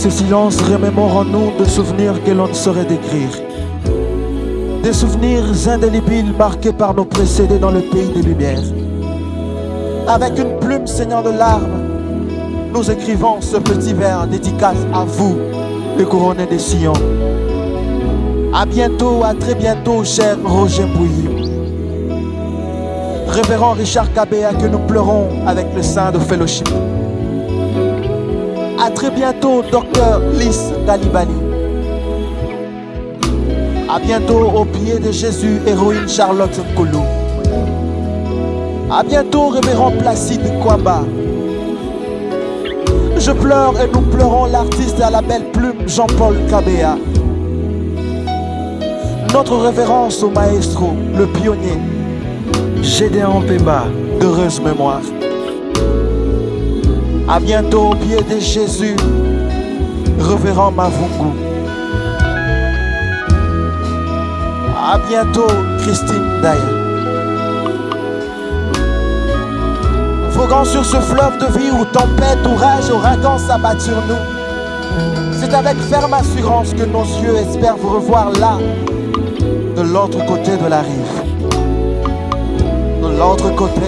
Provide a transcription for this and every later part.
Ce silence remémore en nous de souvenirs que l'on ne saurait décrire. Des souvenirs indélébiles marqués par nos précédés dans le pays des Lumières. Avec une plume saignant de larmes, nous écrivons ce petit vers dédicace à vous, les couronnés des sillons. À bientôt, à très bientôt, cher Roger Bouilly. Révérend Richard Cabéa, que nous pleurons avec le sein de fellowship. À très bientôt, docteur Lys Dalibali. À bientôt au pied de Jésus, héroïne Charlotte Koulou. À bientôt, révérend Placide Kwamba. Je pleure et nous pleurons l'artiste à la belle plume Jean-Paul Cabéa. Notre révérence au maestro, le pionnier, Gédéon Pemba, d'heureuse mémoire. À bientôt au pied de Jésus, révérend Mavungu. À bientôt, Christine Daya. Voguant sur ce fleuve de vie où tempête, orage, ouragan s'abattent sur nous. C'est avec ferme assurance que nos yeux espèrent vous revoir là, de l'autre côté de la rive. De l'autre côté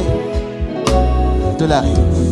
de la rive.